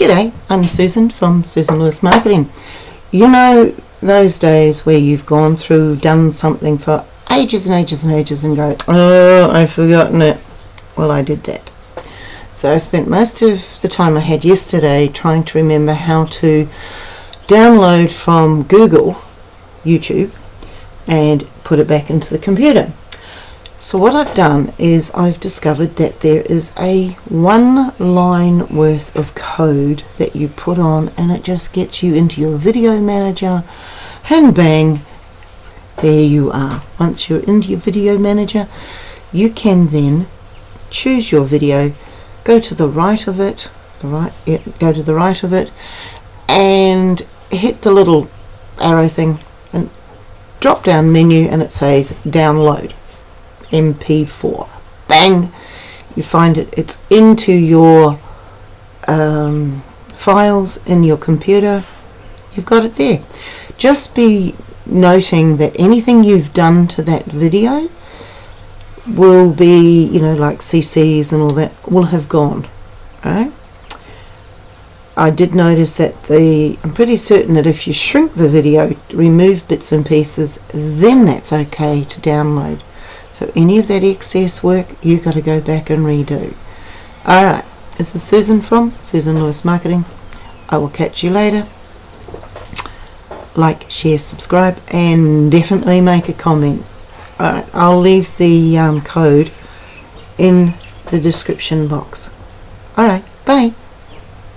G'day, I'm Susan from Susan Lewis Marketing. You know those days where you've gone through, done something for ages and ages and ages and go, oh, I've forgotten it. Well, I did that. So I spent most of the time I had yesterday trying to remember how to download from Google, YouTube, and put it back into the computer. So what I've done is I've discovered that there is a one line worth of code that you put on and it just gets you into your video manager and bang there you are. Once you're into your video manager you can then choose your video go to the right of it the right yeah, go to the right of it and hit the little arrow thing and drop down menu and it says download MP4. Bang! You find it, it's into your um, files in your computer. You've got it there. Just be noting that anything you've done to that video will be, you know, like CCs and all that, will have gone. Right? I did notice that the, I'm pretty certain that if you shrink the video, remove bits and pieces, then that's okay to download. So any of that excess work, you've got to go back and redo. Alright, this is Susan from Susan Lewis Marketing. I will catch you later. Like, share, subscribe, and definitely make a comment. Alright, I'll leave the um, code in the description box. Alright, bye.